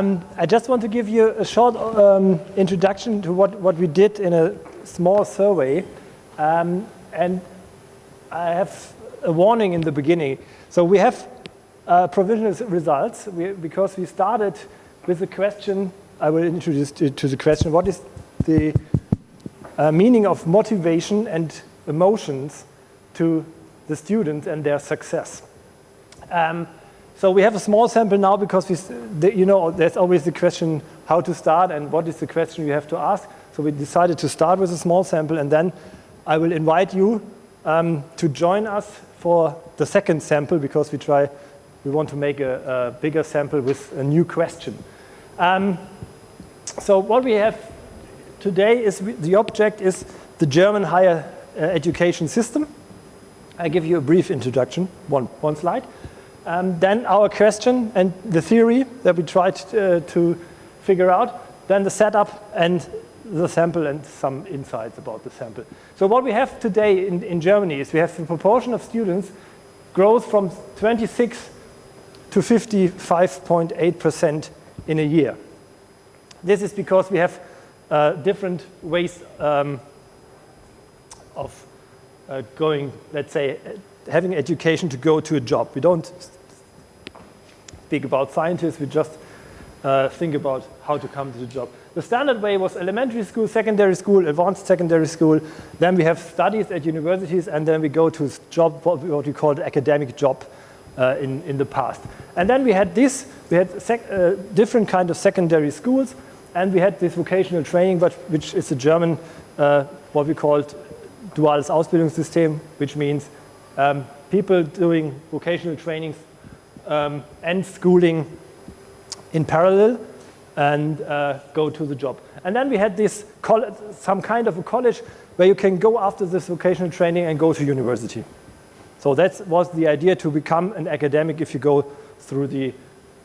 Um, I just want to give you a short um, introduction to what, what we did in a small survey. Um, and I have a warning in the beginning. So we have uh, provisional results we, because we started with the question, I will introduce to, to the question, what is the uh, meaning of motivation and emotions to the students and their success. So we have a small sample now because we, you know, there's always the question how to start and what is the question you have to ask. So we decided to start with a small sample and then I will invite you um, to join us for the second sample because we try, we want to make a, a bigger sample with a new question. Um, so what we have today is the object is the German higher uh, education system. I give you a brief introduction, one, one slide. Um, then our question and the theory that we tried uh, to figure out, then the setup and the sample and some insights about the sample. So what we have today in, in Germany is we have the proportion of students grows from 26 to 55.8% in a year. This is because we have uh, different ways um, of uh, going, let's say, having education to go to a job. We don't speak about scientists, we just uh, think about how to come to the job. The standard way was elementary school, secondary school, advanced secondary school. Then we have studies at universities, and then we go to job, what we call the academic job uh, in, in the past. And then we had this, we had uh, different kind of secondary schools, and we had this vocational training, but which is a German, uh, what we called duales Ausbildungssystem, which means um, people doing vocational trainings um, and schooling in parallel and uh, go to the job. And then we had this some kind of a college where you can go after this vocational training and go to university. So that was the idea to become an academic if you go through the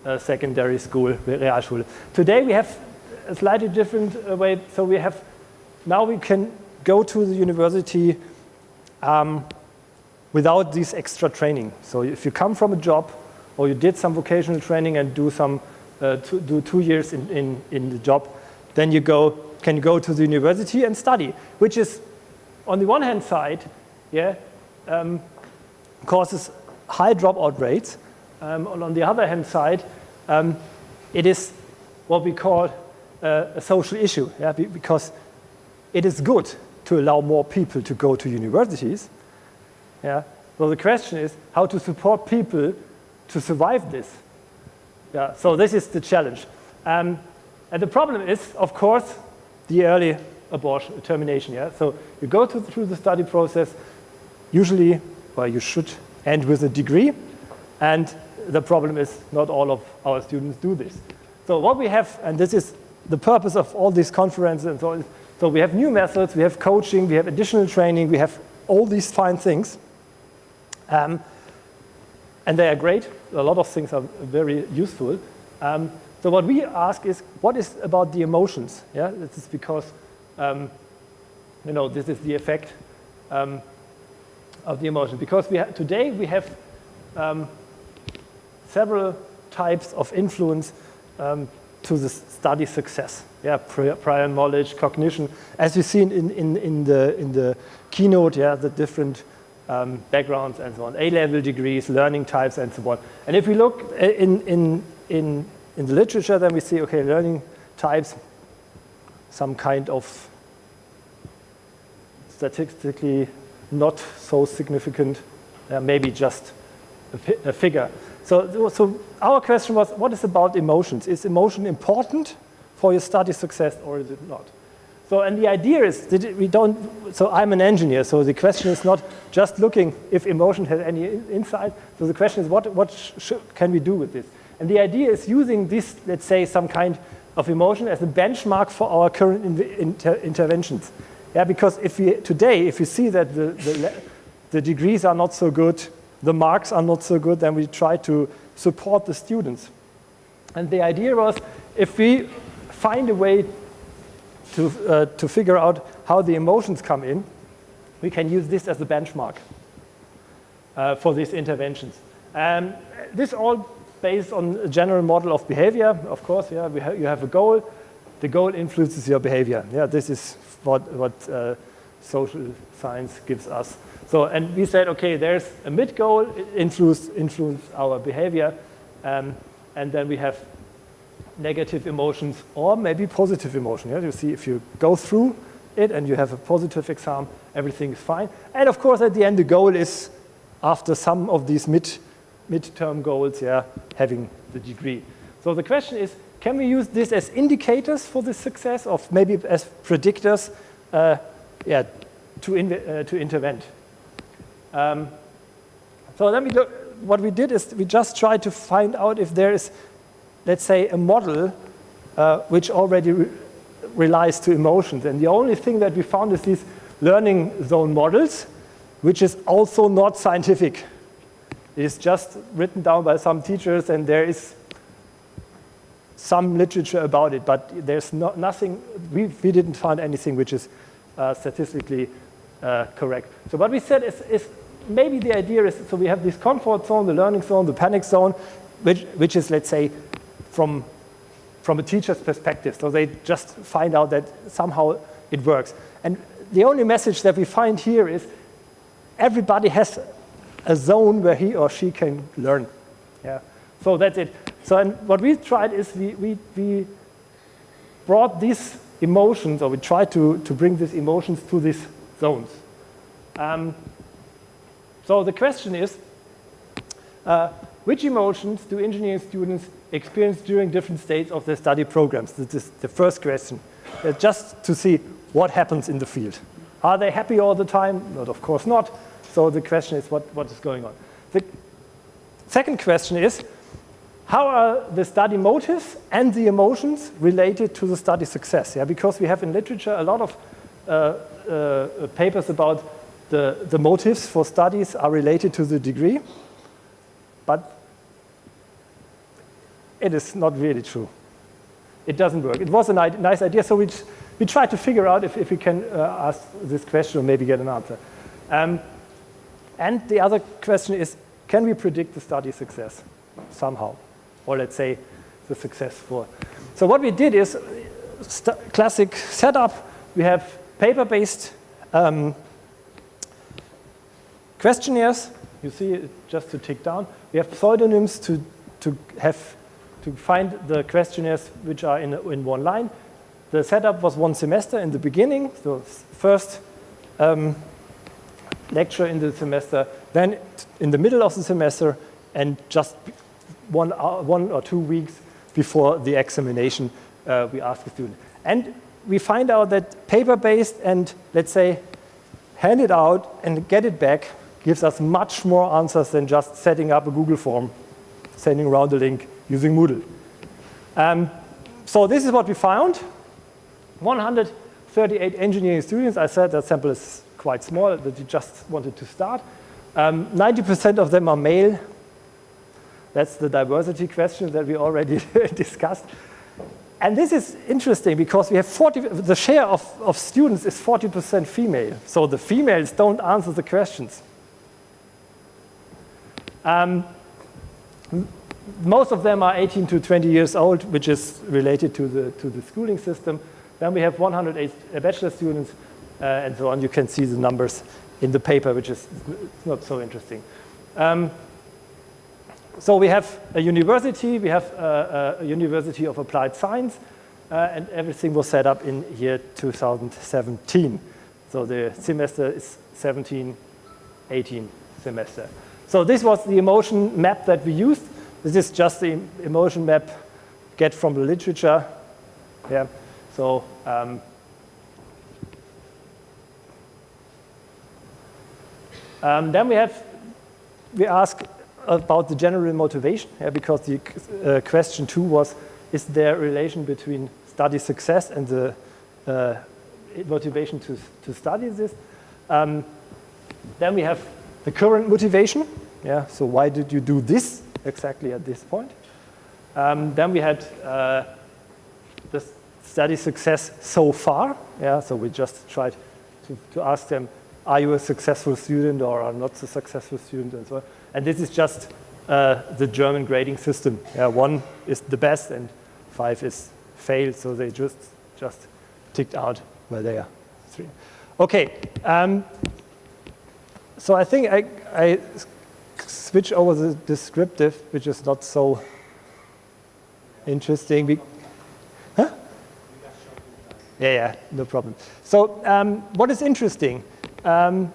uh, secondary school, Realschule. Today we have a slightly different uh, way. So we have, now we can go to the university um, without this extra training. So if you come from a job or you did some vocational training and do some uh, to, do two years in, in, in the job, then you go, can go to the university and study, which is on the one hand side, yeah, um, causes high dropout rates. Um, and on the other hand side, um, it is what we call uh, a social issue, yeah, because it is good to allow more people to go to universities. Yeah. So the question is how to support people to survive this. Yeah. So this is the challenge. Um, and the problem is, of course, the early abortion termination. Yeah. So you go to, through the study process. Usually, well, you should end with a degree. And the problem is not all of our students do this. So what we have, and this is the purpose of all these conferences and so on, so we have new methods, we have coaching, we have additional training, we have all these fine things. Um, and they are great. A lot of things are very useful. Um, so what we ask is, what is about the emotions? Yeah, this is because, um, you know, this is the effect um, of the emotion. Because we today we have um, several types of influence um, to the study success. Yeah, prior knowledge, cognition, as you see in, in, in, the, in the keynote, yeah, the different um, backgrounds and so on, A-level degrees, learning types and so on. And if we look in, in, in, in the literature, then we see, okay, learning types, some kind of statistically not so significant, uh, maybe just a, a figure. So, so our question was, what is about emotions? Is emotion important for your study success or is it not? So, and the idea is that we don't, so I'm an engineer, so the question is not just looking if emotion has any insight. So the question is what, what can we do with this? And the idea is using this, let's say, some kind of emotion as a benchmark for our current inter interventions. Yeah, because if we, today, if we see that the, the, the degrees are not so good, the marks are not so good, then we try to support the students. And the idea was if we find a way to, uh, to figure out how the emotions come in, we can use this as a benchmark uh, for these interventions. Um, this all based on a general model of behavior. Of course, yeah, ha you have a goal. The goal influences your behavior. Yeah, this is what, what uh, social science gives us. So, and we said, okay, there's a mid goal, influence, influence our behavior. Um, and then we have negative emotions or maybe positive emotion. Yeah? You see, if you go through it and you have a positive exam, everything is fine. And of course, at the end, the goal is, after some of these mid, mid-term goals, yeah, having the degree. So the question is, can we use this as indicators for the success, or maybe as predictors, uh, yeah, to, in, uh, to intervene? Um, so let me look, what we did is we just tried to find out if there is, let's say, a model uh, which already re relies to emotions. And the only thing that we found is these learning zone models, which is also not scientific. It is just written down by some teachers and there is some literature about it, but there's not, nothing, we, we didn't find anything which is uh, statistically uh, correct. So what we said is, is maybe the idea is, so we have this comfort zone, the learning zone, the panic zone, which, which is, let's say, from, from a teacher's perspective. So they just find out that somehow it works. And the only message that we find here is everybody has a zone where he or she can learn. Yeah. So that's it. So and what we tried is we, we, we brought these emotions, or we tried to, to bring these emotions to these zones. Um, so the question is, uh, which emotions do engineering students experience during different states of their study programs? This is the first question, uh, just to see what happens in the field. Are they happy all the time? Not, of course not. So the question is, what, what is going on? The second question is, how are the study motives and the emotions related to the study success? Yeah, because we have in literature a lot of uh, uh, papers about the, the motives for studies are related to the degree, but it is not really true. It doesn't work. It was a nice idea, so we, we tried to figure out if, if we can uh, ask this question or maybe get an answer. Um, and the other question is, can we predict the study success somehow? Or let's say the success for. So what we did is classic setup. We have paper-based um, questionnaires, you see just to tick down. We have pseudonyms to, to have to find the questionnaires which are in, in one line. The setup was one semester in the beginning, so first um, lecture in the semester, then in the middle of the semester, and just one, uh, one or two weeks before the examination, uh, we ask the student. And we find out that paper-based and, let's say, hand it out and get it back gives us much more answers than just setting up a Google form, sending around a link using Moodle. Um, so this is what we found. 138 engineering students. I said that sample is quite small, that you just wanted to start. 90% um, of them are male. That's the diversity question that we already discussed. And this is interesting because we have 40, the share of, of students is 40% female. So the females don't answer the questions. Um, most of them are 18 to 20 years old, which is related to the, to the schooling system. Then we have 108 uh, bachelor students uh, and so on. You can see the numbers in the paper, which is not so interesting. Um, so we have a university, we have a, a University of Applied Science, uh, and everything was set up in year 2017. So the semester is 17, 18 semester. So this was the emotion map that we used. This is just the emotion map get from the literature. Yeah. So um, um, then we have we ask about the general motivation, yeah, because the uh, question two was, is there a relation between study success and the uh, motivation to, to study this? Um, then we have the current motivation. Yeah, so why did you do this exactly at this point? Um, then we had uh, the study success so far. Yeah, so we just tried to, to ask them, are you a successful student or are not a successful student and so on. And this is just uh, the German grading system. Yeah, one is the best and five is failed, so they just, just ticked out where they are. Three. Okay, um, so I think I, I switch over the descriptive, which is not so interesting. Be huh? Yeah, yeah, no problem. So um, what is interesting? Um,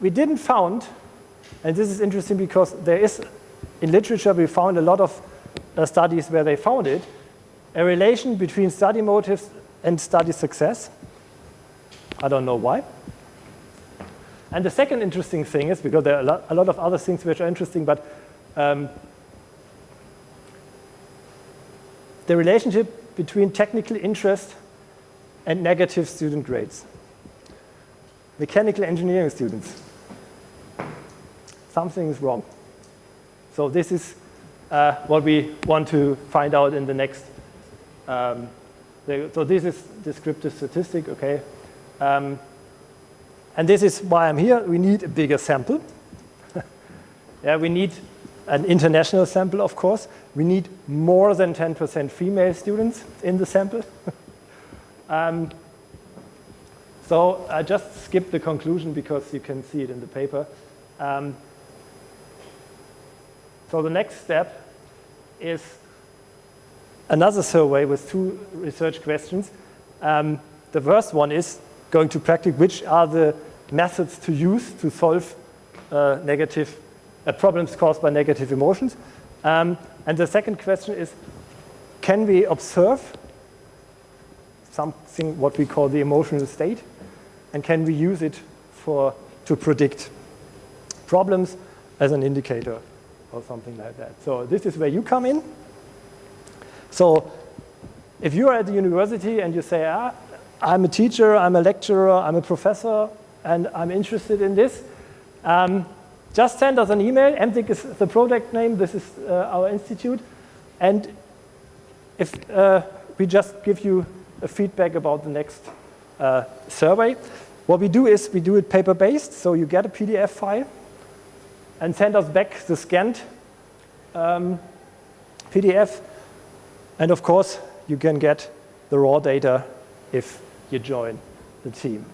we didn't found, and this is interesting because there is, in literature, we found a lot of uh, studies where they found it, a relation between study motives and study success. I don't know why. And the second interesting thing is, because there are a lot, a lot of other things which are interesting, but um, the relationship between technical interest and negative student grades. Mechanical engineering students. Something is wrong. So this is uh, what we want to find out in the next. Um, so this is descriptive statistic, okay. Um, and this is why I'm here. We need a bigger sample. yeah, we need an international sample, of course. We need more than 10% female students in the sample. um, so I just skipped the conclusion because you can see it in the paper. Um, so the next step is another survey with two research questions. Um, the first one is going to practice which are the methods to use to solve uh, negative uh, problems caused by negative emotions. Um, and the second question is, can we observe something what we call the emotional state? And can we use it for to predict problems as an indicator or something like that? So this is where you come in. So if you are at the university and you say, ah, I'm a teacher, I'm a lecturer, I'm a professor, and I'm interested in this, um, just send us an email. MTIC is the project name. This is uh, our institute. And if uh, we just give you a feedback about the next uh, survey, what we do is we do it paper-based. So you get a PDF file and send us back the scanned um, PDF. And of course, you can get the raw data if you join the team.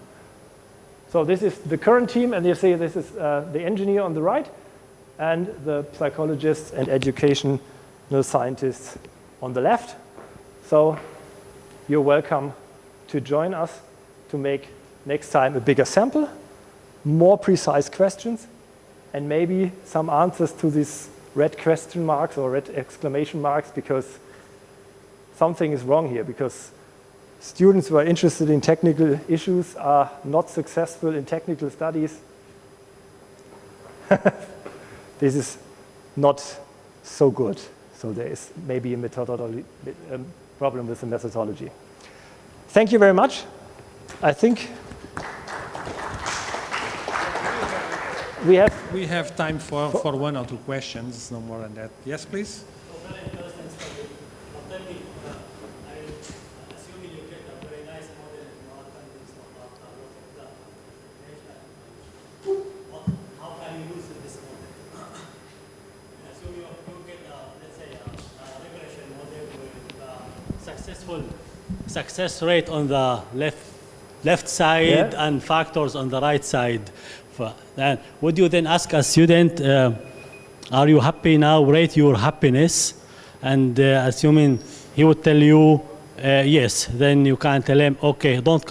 So this is the current team, and you see this is uh, the engineer on the right, and the psychologists and educational scientists on the left. So you're welcome to join us to make next time a bigger sample, more precise questions, and maybe some answers to these red question marks or red exclamation marks because something is wrong here because students who are interested in technical issues are not successful in technical studies. this is not so good. So there is maybe a methodology a um, problem with the methodology. Thank you very much. I think we have we have time for, for one or two questions, no more than that. Yes, please. Success rate on the left left side yeah. and factors on the right side. And would you then ask a student, uh, are you happy now? Rate your happiness. And uh, assuming he would tell you, uh, yes, then you can tell him, okay, don't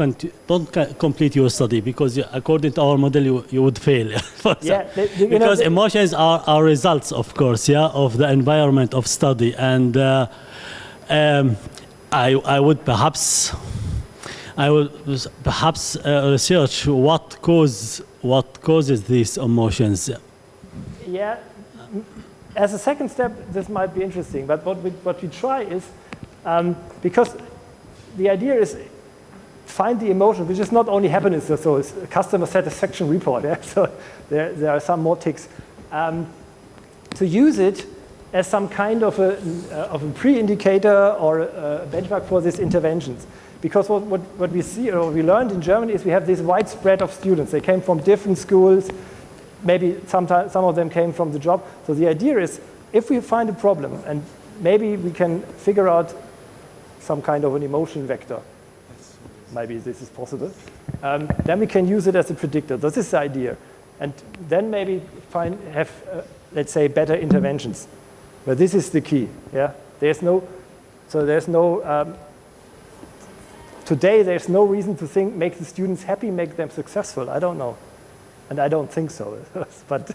don't complete your study because according to our model, you, you would fail. yeah, because know, emotions are, are results, of course, yeah, of the environment of study. And uh, um, I, I would perhaps I would perhaps uh, research what cause what causes these emotions. Yeah, as a second step, this might be interesting. But what we what we try is um, because the idea is find the emotion, which is not only happiness, so it's a customer satisfaction report. Yeah? So there there are some more ticks. Um, to use it as some kind of a, of a pre-indicator or a, benchmark for these interventions. Because what, what, what, we see or we learned in Germany is we have this widespread of students. They came from different schools, maybe sometimes some of them came from the job. So the idea is, if we find a problem and maybe we can figure out some kind of an emotion vector, maybe this is possible, um, then we can use it as a predictor. This is the idea. And then maybe find, have, uh, let's say, better interventions. But this is the key, yeah? There's no, so there's no, um, today there's no reason to think, make the students happy, make them successful. I don't know. And I don't think so, but